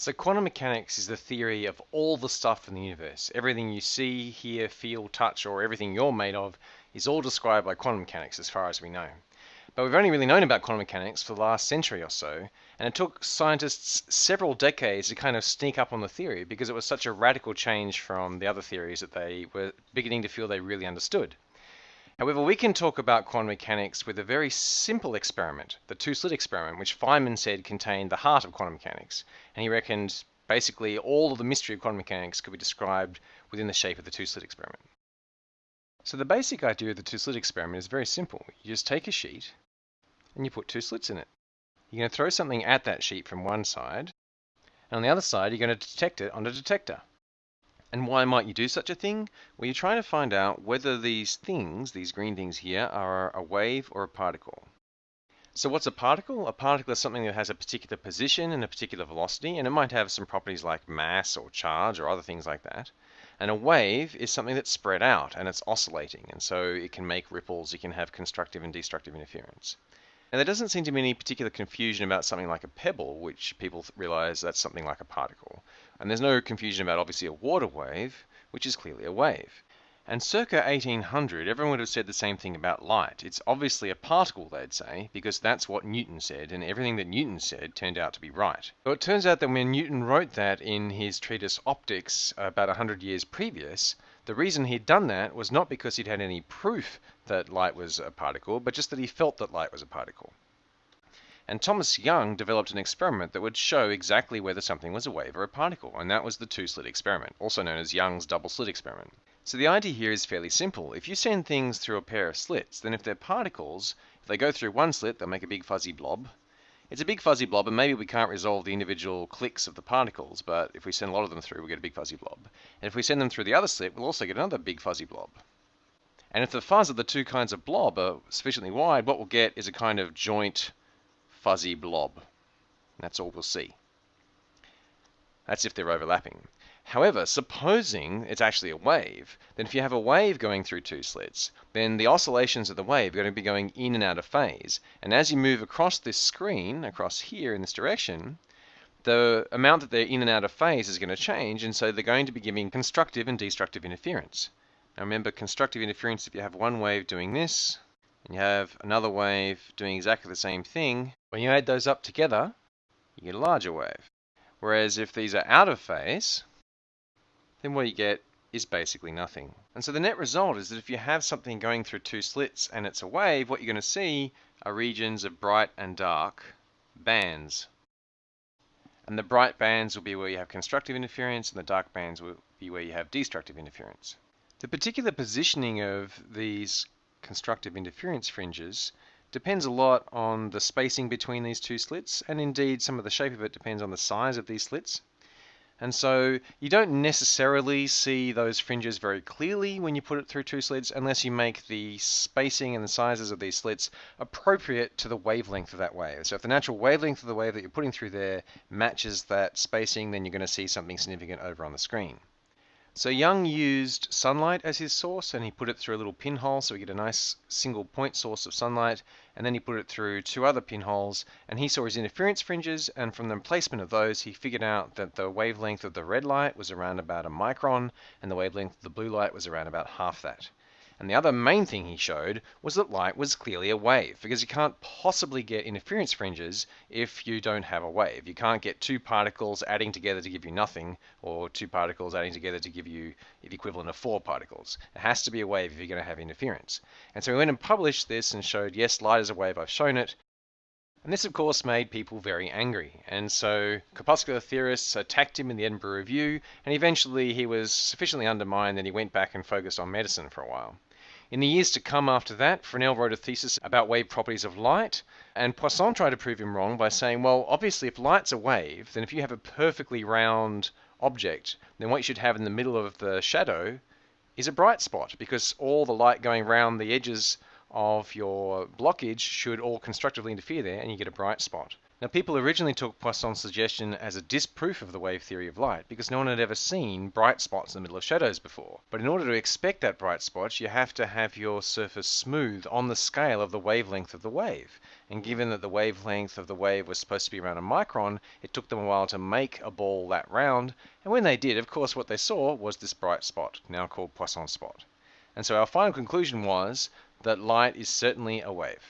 So quantum mechanics is the theory of all the stuff in the universe. Everything you see, hear, feel, touch, or everything you're made of is all described by quantum mechanics as far as we know. But we've only really known about quantum mechanics for the last century or so, and it took scientists several decades to kind of sneak up on the theory because it was such a radical change from the other theories that they were beginning to feel they really understood. However, we can talk about quantum mechanics with a very simple experiment, the two-slit experiment, which Feynman said contained the heart of quantum mechanics. And he reckoned basically all of the mystery of quantum mechanics could be described within the shape of the two-slit experiment. So the basic idea of the two-slit experiment is very simple. You just take a sheet and you put two slits in it. You're going to throw something at that sheet from one side, and on the other side you're going to detect it on a detector. And why might you do such a thing? Well, you're trying to find out whether these things, these green things here, are a wave or a particle. So what's a particle? A particle is something that has a particular position and a particular velocity, and it might have some properties like mass or charge or other things like that. And a wave is something that's spread out and it's oscillating, and so it can make ripples, it can have constructive and destructive interference. And there doesn't seem to be any particular confusion about something like a pebble, which people realize that's something like a particle. And there's no confusion about obviously a water wave, which is clearly a wave. And circa 1800, everyone would have said the same thing about light. It's obviously a particle, they'd say, because that's what Newton said, and everything that Newton said turned out to be right. But it turns out that when Newton wrote that in his treatise Optics about 100 years previous, the reason he'd done that was not because he'd had any proof that light was a particle, but just that he felt that light was a particle. And Thomas Young developed an experiment that would show exactly whether something was a wave or a particle, and that was the two-slit experiment, also known as Young's double-slit experiment. So the idea here is fairly simple. If you send things through a pair of slits, then if they're particles, if they go through one slit, they'll make a big fuzzy blob. It's a big fuzzy blob, and maybe we can't resolve the individual clicks of the particles, but if we send a lot of them through, we get a big fuzzy blob. And if we send them through the other slit, we'll also get another big fuzzy blob. And if the fuzz of the two kinds of blob are sufficiently wide, what we'll get is a kind of joint fuzzy blob. That's all we'll see. That's if they're overlapping. However, supposing it's actually a wave, then if you have a wave going through two slits, then the oscillations of the wave are going to be going in and out of phase. And as you move across this screen, across here in this direction, the amount that they're in and out of phase is going to change, and so they're going to be giving constructive and destructive interference. Now remember, constructive interference, if you have one wave doing this, and you have another wave doing exactly the same thing, when you add those up together, you get a larger wave. Whereas if these are out of phase, then what you get is basically nothing. And so the net result is that if you have something going through two slits and it's a wave, what you're going to see are regions of bright and dark bands. And the bright bands will be where you have constructive interference and the dark bands will be where you have destructive interference. The particular positioning of these constructive interference fringes depends a lot on the spacing between these two slits, and indeed some of the shape of it depends on the size of these slits. And so you don't necessarily see those fringes very clearly when you put it through two slits unless you make the spacing and the sizes of these slits appropriate to the wavelength of that wave. So if the natural wavelength of the wave that you're putting through there matches that spacing, then you're going to see something significant over on the screen. So Young used sunlight as his source and he put it through a little pinhole so we get a nice single point source of sunlight and then he put it through two other pinholes and he saw his interference fringes and from the placement of those he figured out that the wavelength of the red light was around about a micron and the wavelength of the blue light was around about half that. And the other main thing he showed was that light was clearly a wave, because you can't possibly get interference fringes if you don't have a wave. You can't get two particles adding together to give you nothing, or two particles adding together to give you the equivalent of four particles. It has to be a wave if you're going to have interference. And so he went and published this and showed, yes, light is a wave, I've shown it. And this, of course, made people very angry. And so corpuscular theorists attacked him in the Edinburgh Review, and eventually he was sufficiently undermined that he went back and focused on medicine for a while. In the years to come after that, Fresnel wrote a thesis about wave properties of light, and Poisson tried to prove him wrong by saying, well, obviously if light's a wave, then if you have a perfectly round object, then what you should have in the middle of the shadow is a bright spot, because all the light going round the edges of your blockage should all constructively interfere there and you get a bright spot. Now, people originally took Poisson's suggestion as a disproof of the wave theory of light because no one had ever seen bright spots in the middle of shadows before. But in order to expect that bright spot, you have to have your surface smooth on the scale of the wavelength of the wave. And given that the wavelength of the wave was supposed to be around a micron, it took them a while to make a ball that round. And when they did, of course, what they saw was this bright spot, now called Poisson spot. And so our final conclusion was that light is certainly a wave.